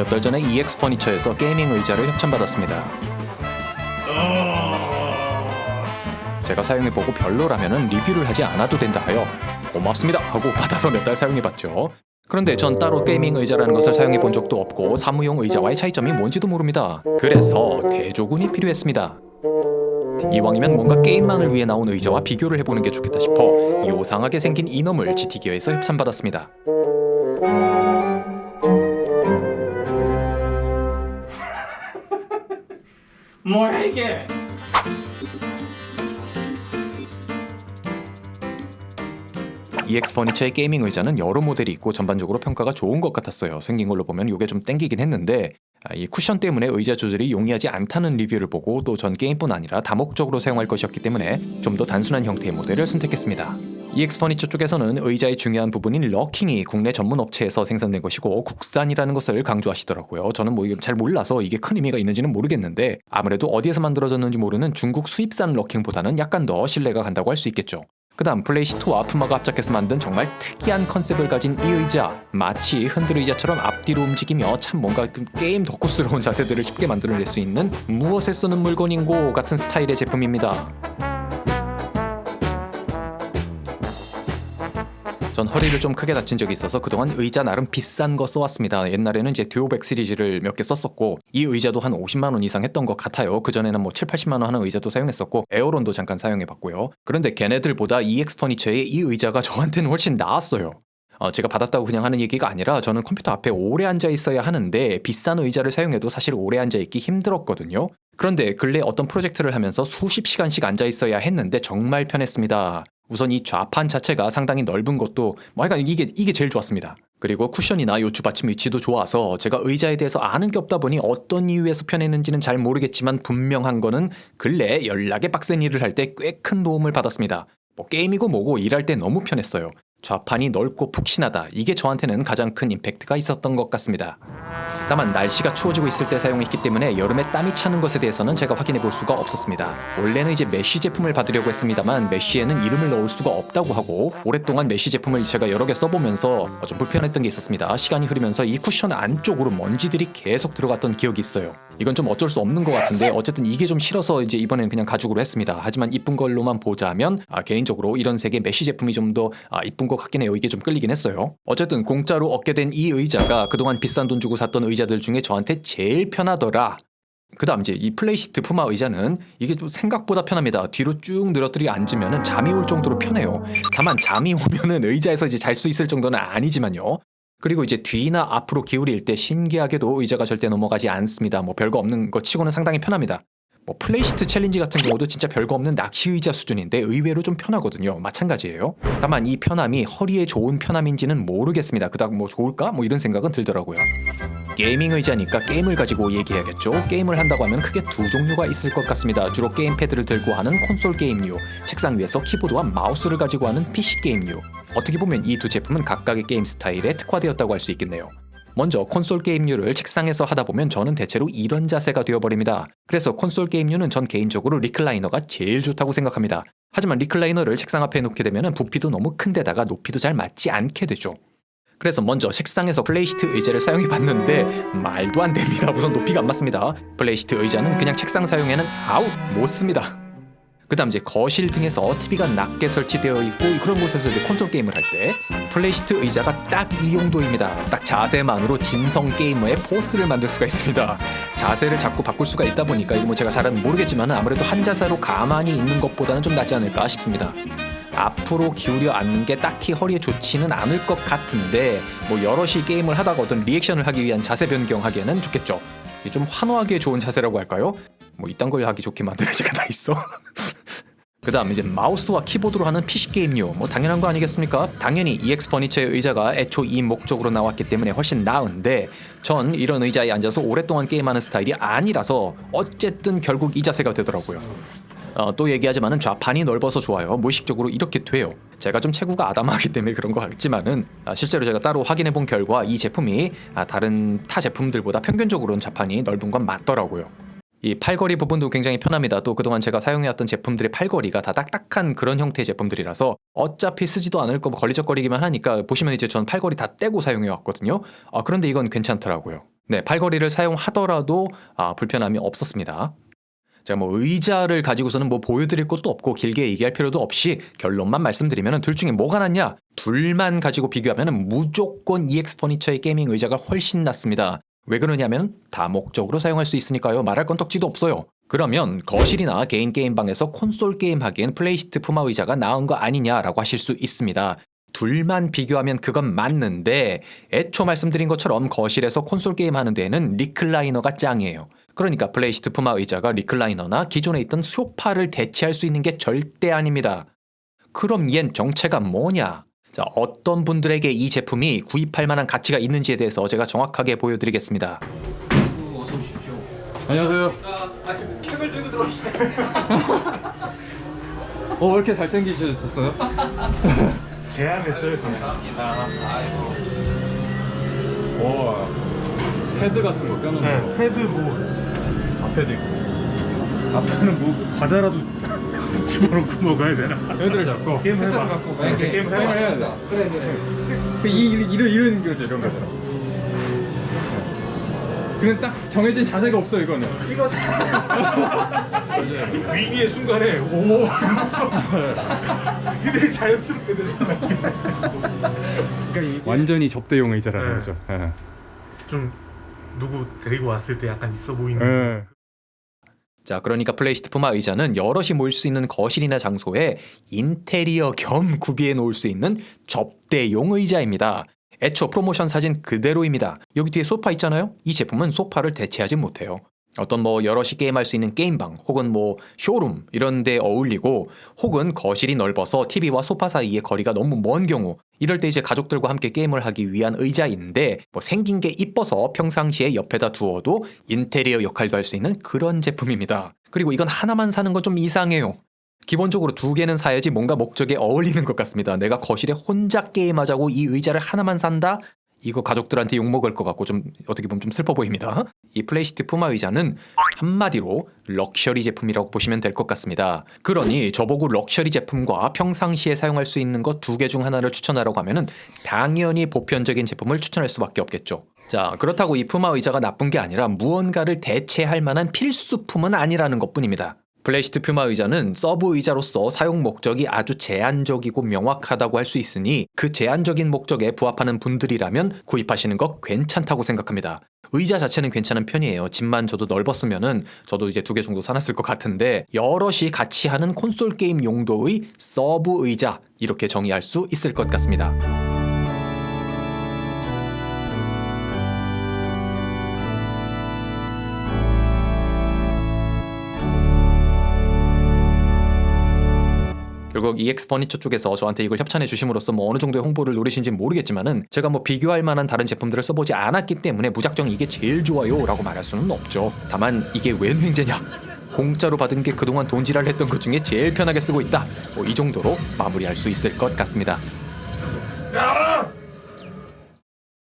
몇 달 전에 EX 퍼니처에서 gaming 의자를 협찬받았습니다. 제가 사용해보고 별로라면 리뷰를 하지 않아도 된다 하여 고맙습니다 하고 받아서 몇 달 사용해봤죠. 그런데 전 따로 gaming 의자라는 것을 사용해본 적도 없고 사무용 의자와의 차이점이 뭔지도 모릅니다. 그래서 대조군이 필요했습니다. 이왕이면 뭔가 게임만을 위해 나온 의자와 비교를 해보는 게 좋겠다 싶어 요상하게 생긴 이놈을 GT기어에서 협찬받았습니다. 뭐야 이게? EX 퍼니처의 gaming 의자는 여러 모델이 있고 전반적으로 평가가 좋은 것 같았어요. 생긴 걸로 보면 이게 좀 땡기긴 했는데 아, 이 쿠션 때문에 의자 조절이 용이하지 않다는 리뷰를 보고 또 전 게임뿐 아니라 다목적으로 사용할 것이었기 때문에 좀 더 단순한 형태의 모델을 선택했습니다. EX 퍼니처 쪽에서는 의자의 중요한 부분인 rocking이 국내 전문 업체에서 생산된 것이고 국산이라는 것을 강조하시더라고요. 저는 뭐 잘 몰라서 이게 큰 의미가 있는지는 모르겠는데 아무래도 어디에서 만들어졌는지 모르는 중국 수입산 rocking보다는 약간 더 신뢰가 간다고 할 수 있겠죠. 그 다음 Playseat와 푸마가 합작해서 만든 정말 특이한 concept을 가진 이 의자 마치 흔들 의자처럼 앞뒤로 움직이며 참 뭔가 그 게임 덕후스러운 자세들을 쉽게 만들어낼 수 있는 무엇에 쓰는 물건인고 같은 스타일의 제품입니다 전 허리를 좀 크게 다친 적이 있어서 그동안 의자 나름 비싼 거 써왔습니다. 옛날에는 이제 듀오백 시리즈를 몇 개 썼었고 이 의자도 한 50만 원 이상 했던 것 같아요. 그 전에는 뭐 7, 80만 원 하는 의자도 사용했었고 에어론도 잠깐 사용해봤고요. 그런데 걔네들보다 EX 퍼니처의 이 의자가 저한테는 훨씬 나았어요. 어, 제가 받았다고 그냥 하는 얘기가 아니라 저는 컴퓨터 앞에 오래 앉아 있어야 하는데 비싼 의자를 사용해도 사실 오래 앉아 있기 힘들었거든요. 그런데 근래 어떤 프로젝트를 하면서 수십 시간씩 앉아 있어야 했는데 정말 편했습니다. 우선 이 좌판 자체가 상당히 넓은 것도 뭐 하여간 이게 이게 제일 좋았습니다. 그리고 쿠션이나 요추 받침 위치도 좋아서 제가 의자에 대해서 아는 게 없다 보니 어떤 이유에서 편했는지는 잘 모르겠지만 분명한 거는 근래 연락에 빡센 일을 할 때 꽤 큰 도움을 받았습니다. 뭐 게임이고 뭐고 일할 때 너무 편했어요. 좌판이 넓고 푹신하다. 이게 저한테는 가장 큰 임팩트가 있었던 것 같습니다. 다만 날씨가 추워지고 있을 때 사용했기 때문에 여름에 땀이 차는 것에 대해서는 제가 확인해 볼 수가 없었습니다. 원래는 이제 mesh 제품을 받으려고 했습니다만 mesh에는 이름을 넣을 수가 없다고 하고 오랫동안 mesh 제품을 제가 여러 개 써보면서 좀 불편했던 게 있었습니다. 시간이 흐르면서 이 쿠션 안쪽으로 먼지들이 계속 들어갔던 기억이 있어요. 이건 좀 어쩔 수 없는 것 같은데 어쨌든 이게 좀 싫어서 이제 이번에는 그냥 가죽으로 했습니다. 하지만 이쁜 걸로만 보자면 아, 개인적으로 이런 색의 mesh 제품이 좀더 아, 이쁜 것 같긴 해요. 이게 좀 끌리긴 했어요. 어쨌든 공짜로 얻게 된 이 의자가 그동안 비싼 돈 주고 샀던 의자들 중에 저한테 제일 편하더라. 그 다음 이제 이 Playseat PUMA 의자는 이게 좀 생각보다 편합니다. 뒤로 쭉 늘어뜨리 앉으면 잠이 올 정도로 편해요. 다만 잠이 오면은 의자에서 이제 잘 수 있을 정도는 아니지만요. 그리고 이제 뒤나 앞으로 기울일 때 신기하게도 의자가 절대 넘어가지 않습니다. 뭐 별거 없는 것 치고는 상당히 편합니다. 뭐 Playseat Challenge 같은 경우도 진짜 별거 없는 낚시 의자 수준인데 의외로 좀 편하거든요. 마찬가지예요. 다만 이 편함이 허리에 좋은 편함인지는 모르겠습니다. 그닥 뭐 좋을까? 뭐 이런 생각은 들더라고요. gaming 의자니까 게임을 가지고 얘기해야겠죠. 게임을 한다고 하면 크게 두 종류가 있을 것 같습니다. 주로 gamepad를 들고 하는 콘솔 게임류, 책상 위에서 키보드와 마우스를 가지고 하는 PC 게임류. 어떻게 보면 이 두 제품은 각각의 게임 스타일에 특화되었다고 할 수 있겠네요. 먼저 콘솔 게임류를 책상에서 하다 보면 저는 대체로 이런 자세가 되어버립니다. 그래서 콘솔 게임류는 전 개인적으로 recliner가 제일 좋다고 생각합니다. 하지만 recliner를 책상 앞에 놓게 되면 부피도 너무 큰데다가 높이도 잘 맞지 않게 되죠. 그래서 먼저 책상에서 Playseat 의자를 사용해 봤는데 말도 안 됩니다. 우선 높이가 안 맞습니다. Playseat 의자는 그냥 책상 사용에는 아웃 못 씁니다. 그 다음 이제 거실 등에서 TV가 낮게 설치되어 있고 그런 곳에서 이제 콘솔 게임을 할 때 Playseat 의자가 딱 이 용도입니다. 딱 자세만으로 진성 게이머의 포스를 만들 수가 있습니다. 자세를 자꾸 바꿀 수가 있다 보니까 이거 뭐 제가 잘은 모르겠지만 아무래도 한 자세로 가만히 있는 것보다는 좀 낫지 않을까 싶습니다. 앞으로 기울여 앉는 게 딱히 허리에 좋지는 않을 것 같은데 뭐 여럿이 게임을 하다가 어떤 리액션을 하기 위한 자세 변경하기에는 좋겠죠. 좀 환호하기에 좋은 자세라고 할까요? 뭐 이딴 걸 하기 좋게 만드는 제가 다 있어. 그 다음 이제 마우스와 키보드로 하는 PC 게임류 뭐 당연한 거 아니겠습니까? 당연히 EX 퍼니처의 의자가 애초 이 목적으로 나왔기 때문에 훨씬 나은데 전 이런 의자에 앉아서 오랫동안 게임하는 스타일이 아니라서 어쨌든 결국 이 자세가 되더라고요. 어, 또 얘기하지만은 좌판이 넓어서 좋아요. 무의식적으로 이렇게 돼요. 제가 좀 체구가 아담하기 때문에 그런 것 같지만은 아, 실제로 제가 따로 확인해 본 결과 이 제품이 아, 다른 타 제품들보다 평균적으로는 좌판이 넓은 건 맞더라고요. 이 팔걸이 부분도 굉장히 편합니다. 또 그동안 제가 사용해왔던 제품들의 팔걸이가 다 딱딱한 그런 형태의 제품들이라서 어차피 쓰지도 않을 거고 걸리적거리기만 하니까 보시면 이제 전 팔걸이 다 떼고 사용해왔거든요. 아, 그런데 이건 괜찮더라고요. 네, 팔걸이를 사용하더라도 아, 불편함이 없었습니다. 자, 뭐 의자를 가지고서는 뭐 보여드릴 것도 없고 길게 얘기할 필요도 없이 결론만 말씀드리면 둘 중에 뭐가 낫냐? 둘만 가지고 비교하면 무조건 EX 퍼니처의 게이밍 의자가 훨씬 낫습니다. 왜 그러냐면 다목적으로 사용할 수 있으니까요. 말할 건덕지도 없어요. 그러면 거실이나 개인 게임방에서 콘솔 게임 하기엔 Playseat PUMA 의자가 나은 거 아니냐라고 하실 수 있습니다. 둘만 비교하면 그건 맞는데 애초 말씀드린 것처럼 거실에서 콘솔 게임 하는 데에는 recliner가 짱이에요. 그러니까 Playseat PUMA 의자가 recliner나 기존에 있던 소파를 대체할 수 있는 게 절대 아닙니다. 그럼 얜 정체가 뭐냐? 자, 어떤 분들에게 이 제품이 구입할 만한 가치가 있는지에 대해서 제가 정확하게 보여드리겠습니다. 어서 오십시오. 안녕하세요. 아, 캡을 들고 들어오시네. 어, 왜 이렇게 잘생기셨어요? 계약했어요. 감사합니다. 아이고. 와, 패드 같은 거 껴놓는 네, 거. 패드 뭐 앞에도 있고. 앞에는 뭐 과자라도 집어넣고 먹어야 되나? 패드를 잡고. 게임 패스를 해봐. 갖고 네, 게임, 게임 게임을 해봐. 해야 돼. 그래, 그래. 그 이, 이, 이런, 이런 거죠, 이런 거죠. 그냥 딱 정해진 자세가 없어, 이거는. 이거 위기의 순간에 오 이러면서 이게 자연스럽게 되잖아. 그러니까 이게 완전히 접대용 의자라는 네. 거죠. 예. 좀 누구 데리고 왔을 때 약간 있어 보이는. 예. 자, 그러니까 Playseat PUMA 의자는 여럿이 모일 수 있는 거실이나 장소에 인테리어 겸 구비해 놓을 수 있는 접대용 의자입니다. 애초 프로모션 사진 그대로입니다. 여기 뒤에 소파 있잖아요? 이 제품은 소파를 대체하지 못해요. 어떤 뭐 여럿이 게임할 수 있는 게임방 혹은 뭐 쇼룸 이런 데 어울리고 혹은 거실이 넓어서 TV와 소파 사이의 거리가 너무 먼 경우 이럴 때 이제 가족들과 함께 게임을 하기 위한 의자인데 뭐 생긴 게 이뻐서 평상시에 옆에다 두어도 인테리어 역할도 할 수 있는 그런 제품입니다. 그리고 이건 하나만 사는 건 좀 이상해요. 기본적으로 두 개는 사야지 뭔가 목적에 어울리는 것 같습니다. 내가 거실에 혼자 게임하자고 이 의자를 하나만 산다? 이거 가족들한테 욕먹을 것 같고 좀 어떻게 보면 좀 슬퍼 보입니다. 이 Playseat PUMA 의자는 한마디로 럭셔리 제품이라고 보시면 될 것 같습니다. 그러니 저보고 럭셔리 제품과 평상시에 사용할 수 있는 것 두 개 중 하나를 추천하라고 하면 은 당연히 보편적인 제품을 추천할 수밖에 없겠죠. 자, 그렇다고 이 PUMA 의자가 나쁜 게 아니라 무언가를 대체할 만한 필수품은 아니라는 것뿐입니다. Playseat PUMA 의자는 서브 의자로서 사용 목적이 아주 제한적이고 명확하다고 할 수 있으니 그 제한적인 목적에 부합하는 분들이라면 구입하시는 거 괜찮다고 생각합니다. 의자 자체는 괜찮은 편이에요. 집만 저도 넓었으면은 저도 이제 두 개 정도 사놨을 것 같은데 여럿이 같이 하는 콘솔 게임 용도의 서브 의자 이렇게 정의할 수 있을 것 같습니다. 결국 EX 퍼니처 쪽에서 저한테 이걸 협찬해 주심으로써 뭐 어느 정도의 홍보를 노리신지는 모르겠지만은 제가 뭐 비교할 만한 다른 제품들을 써보지 않았기 때문에 무작정 이게 제일 좋아요 라고 말할 수는 없죠. 다만 이게 웬 횡재냐? 공짜로 받은 게 그동안 돈지랄 했던 것 중에 제일 편하게 쓰고 있다. 뭐 이 정도로 마무리할 수 있을 것 같습니다. 야!